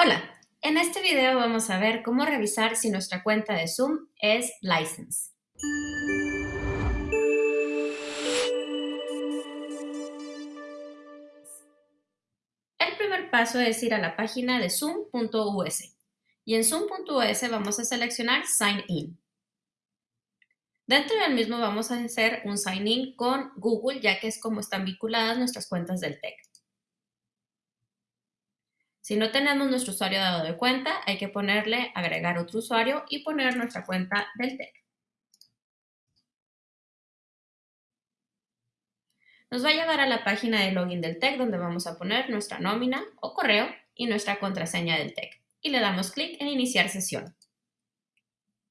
Hola, en este video vamos a ver cómo revisar si nuestra cuenta de Zoom es License. El primer paso es ir a la página de zoom.us y en zoom.us vamos a seleccionar Sign In. Dentro del mismo vamos a hacer un sign in con Google ya que es como están vinculadas nuestras cuentas del TEC. Si no tenemos nuestro usuario dado de cuenta, hay que ponerle agregar otro usuario y poner nuestra cuenta del TEC. Nos va a llevar a la página de login del TEC donde vamos a poner nuestra nómina o correo y nuestra contraseña del TEC y le damos clic en iniciar sesión.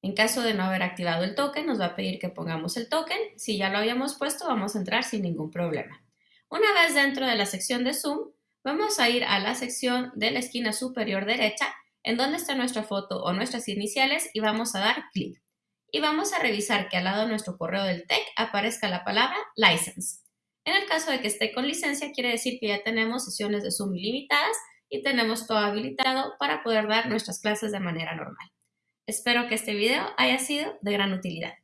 En caso de no haber activado el token, nos va a pedir que pongamos el token. Si ya lo habíamos puesto, vamos a entrar sin ningún problema. Una vez dentro de la sección de Zoom, Vamos a ir a la sección de la esquina superior derecha en donde está nuestra foto o nuestras iniciales y vamos a dar clic. Y vamos a revisar que al lado de nuestro correo del TEC aparezca la palabra License. En el caso de que esté con licencia, quiere decir que ya tenemos sesiones de Zoom ilimitadas y tenemos todo habilitado para poder dar nuestras clases de manera normal. Espero que este video haya sido de gran utilidad.